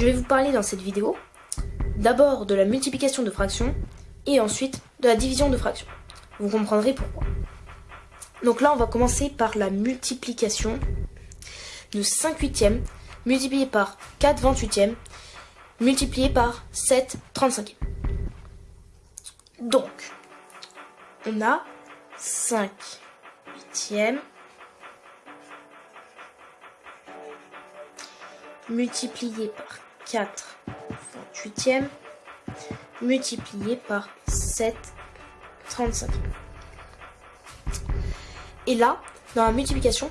Je vais vous parler dans cette vidéo d'abord de la multiplication de fractions et ensuite de la division de fractions. Vous comprendrez pourquoi. Donc là, on va commencer par la multiplication de 5 huitièmes multiplié par 4 28e multiplié par 7 35e. Donc, on a 5 huitièmes multiplié par 4 28e multiplié par 7 35. Et là, dans la multiplication,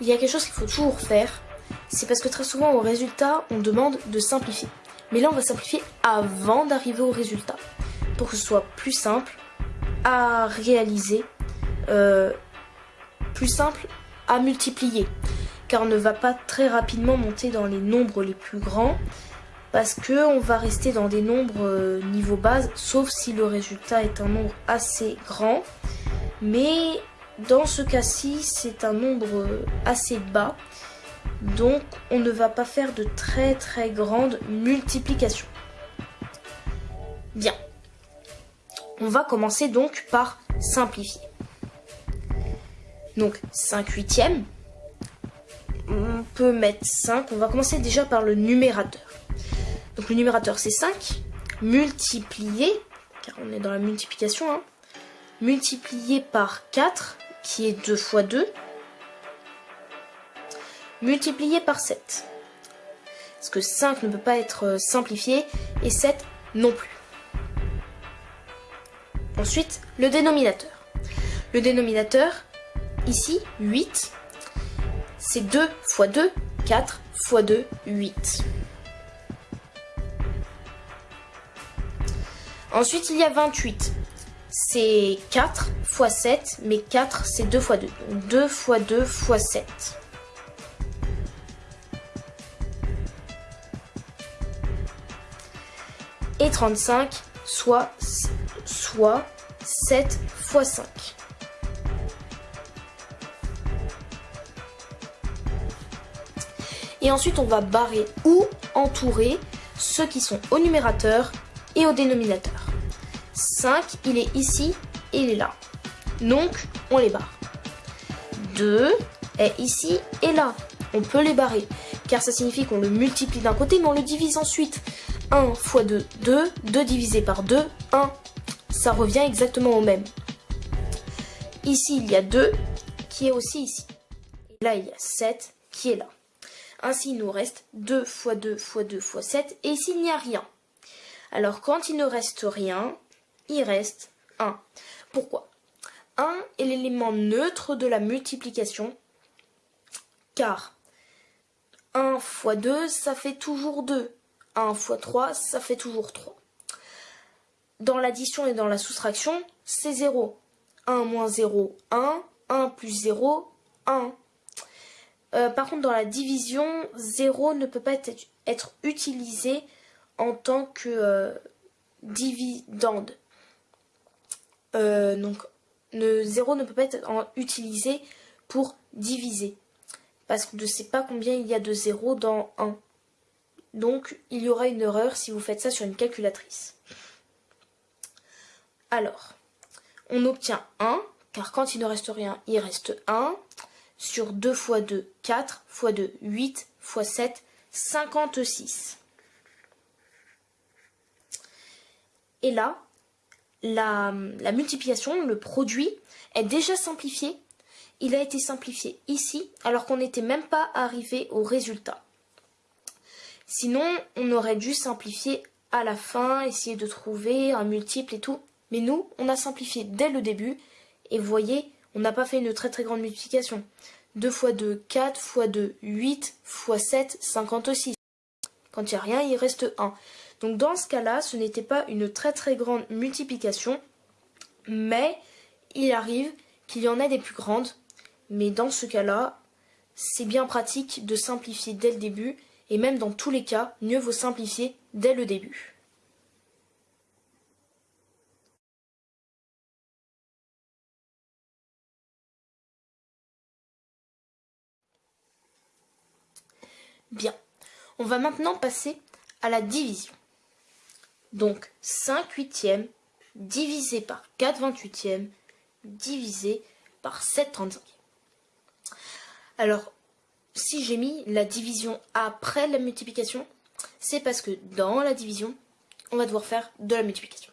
il y a quelque chose qu'il faut toujours faire. C'est parce que très souvent au résultat, on demande de simplifier. Mais là, on va simplifier avant d'arriver au résultat. Pour que ce soit plus simple à réaliser, euh, plus simple à multiplier. Car on ne va pas très rapidement monter dans les nombres les plus grands parce que on va rester dans des nombres euh, niveau base, sauf si le résultat est un nombre assez grand. Mais dans ce cas-ci, c'est un nombre euh, assez bas, donc on ne va pas faire de très très grandes multiplications. Bien, on va commencer donc par simplifier. Donc 5 huitièmes, on peut mettre 5, on va commencer déjà par le numérateur. Donc le numérateur c'est 5, multiplié, car on est dans la multiplication, hein, multiplié par 4, qui est 2 fois 2, multiplié par 7. Parce que 5 ne peut pas être euh, simplifié, et 7 non plus. Ensuite, le dénominateur. Le dénominateur, ici, 8, c'est 2 fois 2, 4 fois 2, 8. Ensuite, il y a 28. C'est 4 fois 7, mais 4 c'est 2 fois 2. Donc 2 fois 2 fois 7. Et 35, soit, soit 7 fois 5. Et ensuite, on va barrer ou entourer ceux qui sont au numérateur et au dénominateur. 5, il est ici et il est là. Donc, on les barre. 2 est ici et là. On peut les barrer, car ça signifie qu'on le multiplie d'un côté, mais on le divise ensuite. 1 fois 2, 2. 2 divisé par 2, 1. Ça revient exactement au même. Ici, il y a 2 qui est aussi ici. Et là, il y a 7 qui est là. Ainsi, il nous reste 2 fois 2 fois 2 fois 7. Et ici, il n'y a rien. Alors quand il ne reste rien, il reste 1. Pourquoi? 1 est l'élément neutre de la multiplication, car 1 fois 2, ça fait toujours 2. 1 fois 3, ça fait toujours 3. Dans l'addition et dans la soustraction, c'est 0. 1 moins 0, 1. 1 plus 0, 1. Euh, par contre, dans la division, 0 ne peut pas être, utilisé en tant que euh, dividende. Euh, donc, le 0 ne peut pas être utilisé pour diviser. Parce je ne sais pas combien il y a de 0 dans 1. Donc, il y aura une erreur si vous faites ça sur une calculatrice. Alors, on obtient 1, car quand il ne reste rien, il reste 1. Sur 2 fois 2, 4, fois 2, 8, fois 7, 56. Et là, la, multiplication, le produit, est déjà simplifié. Il a été simplifié ici, alors qu'on n'était même pas arrivé au résultat. Sinon, on aurait dû simplifier à la fin, essayer de trouver un multiple et tout. Mais nous, on a simplifié dès le début. Et vous voyez, on n'a pas fait une très très grande multiplication. 2 fois 2, 4 fois 2, 8 fois 7, 56. Quand il n'y a rien, il reste 1. Donc dans ce cas-là, ce n'était pas une très très grande multiplication, mais il arrive qu'il y en ait des plus grandes. Mais dans ce cas-là, c'est bien pratique de simplifier dès le début, et même dans tous les cas, mieux vaut simplifier dès le début. Bien, on va maintenant passer à la division. Donc 5 huitièmes divisé par 4 28e divisé par 7 35 Alors, si j'ai mis la division après la multiplication, c'est parce que dans la division, on va devoir faire de la multiplication.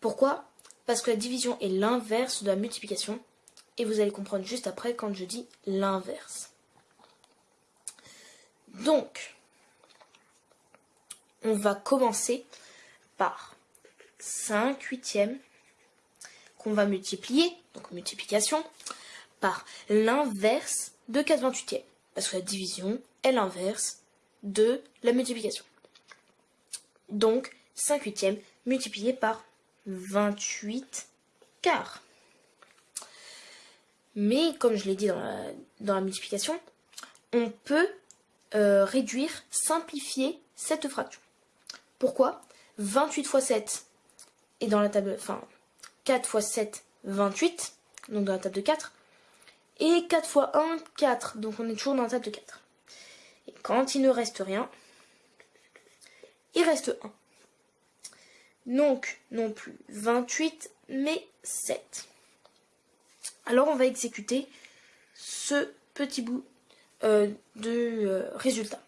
Pourquoi? Parce que la division est l'inverse de la multiplication, et vous allez comprendre juste après quand je dis l'inverse. Donc, on va commencer par 5 huitièmes qu'on va multiplier, donc multiplication, par l'inverse de 4 28e. Parce que la division est l'inverse de la multiplication. Donc 5 huitièmes multiplié par 28 quarts. Mais comme je l'ai dit dans la, multiplication, on peut euh, réduire, simplifier cette fraction. Pourquoi 28 fois 7 et dans la table, enfin 4 fois 7, 28, donc dans la table de 4, et 4 fois 1, 4, donc on est toujours dans la table de 4. Et quand il ne reste rien, il reste 1. Donc, non plus 28, mais 7. Alors, on va exécuter ce petit bout euh, de euh, résultat.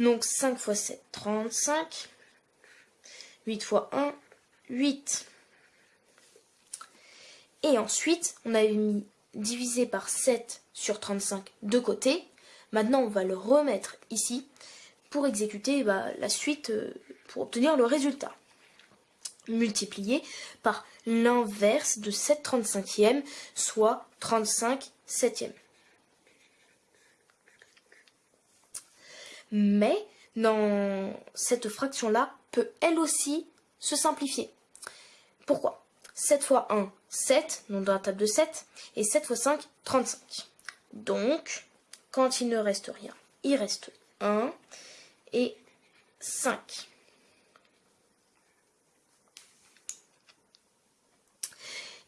Donc, 5 fois 7, 35. 8 fois 1, 8. Et ensuite, on avait mis divisé par 7 sur 35 de côté. Maintenant, on va le remettre ici pour exécuter bah, la suite, euh, pour obtenir le résultat. Multiplié par l'inverse de 7 35e, soit 35 septième. Mais dans cette fraction-là, peut elle aussi se simplifier. Pourquoi? 7 fois 1, 7, donc dans la table de 7, et 7 fois 5, 35. Donc, quand il ne reste rien, il reste 1 et 5.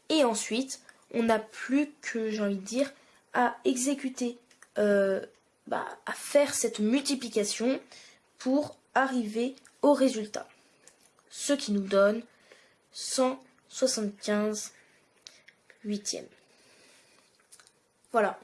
Et ensuite, on n'a plus que, j'ai envie de dire, à exécuter, euh, bah, à faire cette multiplication pour arriver au résultat. Ce qui nous donne 175 huitièmes. Voilà.